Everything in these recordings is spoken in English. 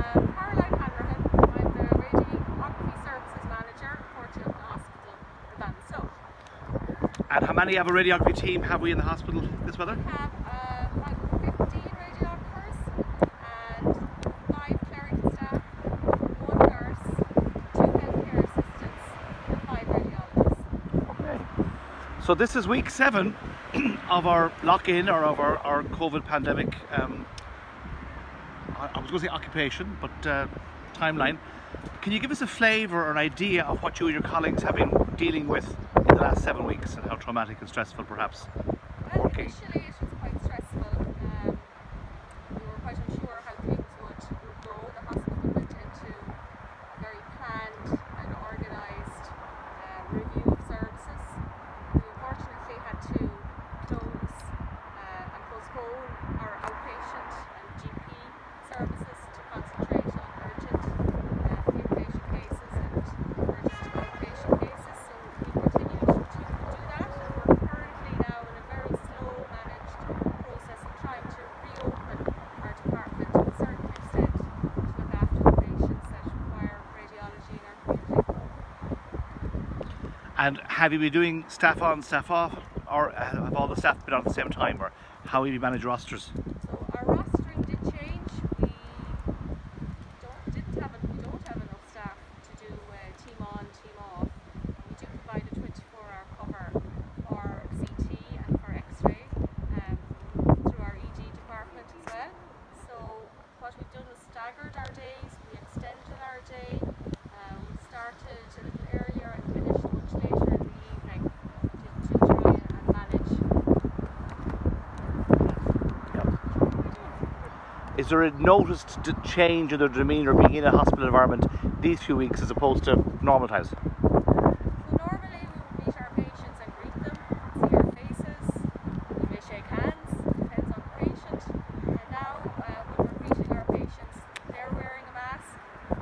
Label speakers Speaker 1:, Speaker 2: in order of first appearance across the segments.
Speaker 1: Um, Caroline Hanrahan, I'm the Radiography Services Manager for Children's Hospital in Ballinasloe.
Speaker 2: And how many of a radiography team have we in the hospital this weather?
Speaker 1: We have uh, about 15 radiographers and 5 clerical staff, 1 nurse, 2 healthcare assistants and 5 radiologists.
Speaker 2: Okay. So this is week seven of our lock-in or of our, our COVID pandemic, um, I was going to say occupation, but uh, timeline. Can you give us a flavour or an idea of what you and your colleagues have been dealing with in the last seven weeks and how traumatic and stressful perhaps?
Speaker 1: Well,
Speaker 2: Working.
Speaker 1: initially it was quite stressful. Um, we were quite unsure how things would, would go. The hospital went into a very planned and organised um, review of services. We unfortunately had to close uh, and postpone our outpatient and GP services to concentrate on urgent uh, inpatient cases and urgent outpatient cases. So we continued to do that and we're currently now in a very slow managed process of trying to reopen our department to a certain extent to look after the patients that require radiology in our community.
Speaker 2: And have you been doing staff on, staff off, or have all the staff been on at the same time, or how have you managed rosters?
Speaker 1: So our rostering did change. We don't didn't have we enough staff to do uh, team on, team off. We do provide a 24-hour cover for CT and for X-ray um, through our ED department as well. So what we've done was staggered our days. We extended our day. Uh, we started a little earlier and finished much later in the evening to, to try and manage.
Speaker 2: Is there a noticed change in their demeanour being in a hospital environment these few weeks as opposed to normal times
Speaker 1: normally we would meet our patients and greet them, see their faces, we may shake hands, depends on the patient. And now uh, when we're greeting our patients, they're wearing a mask,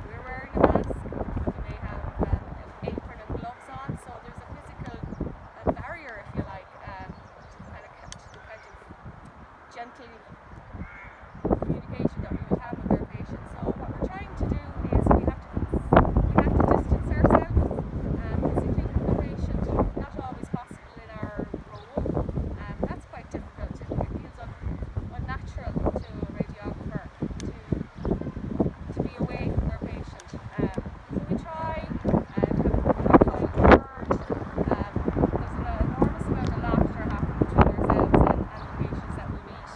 Speaker 1: we're wearing a mask, we may have um, an apron and gloves on, so there's a physical uh, barrier if you like, um, to kind of to the kind of gentle communication that we would have with our patients. So what we're trying to do is we have to we have to distance ourselves um, physically from the patient. Not always possible in our role. Um, that's quite difficult. It, it feels un, unnatural to a radiographer to to be away from their patient. Um, so we try and have a kind word. Um, there's an enormous amount of laughter happening between ourselves and, and the patients that we meet.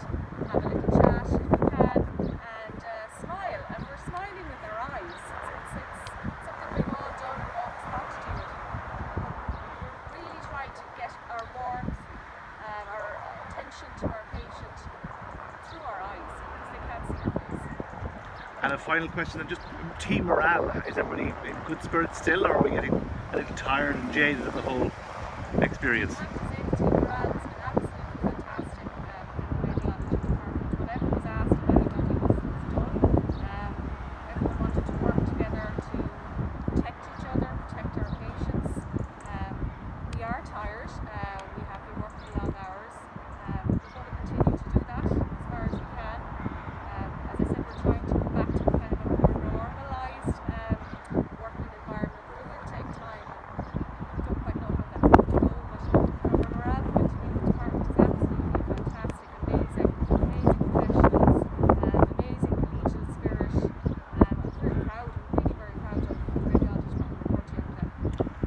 Speaker 1: Have a little chat if we can, and uh, smile. And we're smiling with our eyes. It's, it's, it's something we've all done, we've always thought to do it. We're really trying to get our warmth, um, our attention to our patient through our eyes because they can't see our face.
Speaker 2: A final question, and just team morale. Is everybody in good spirits still, or are we getting a little tired and jaded of the whole experience?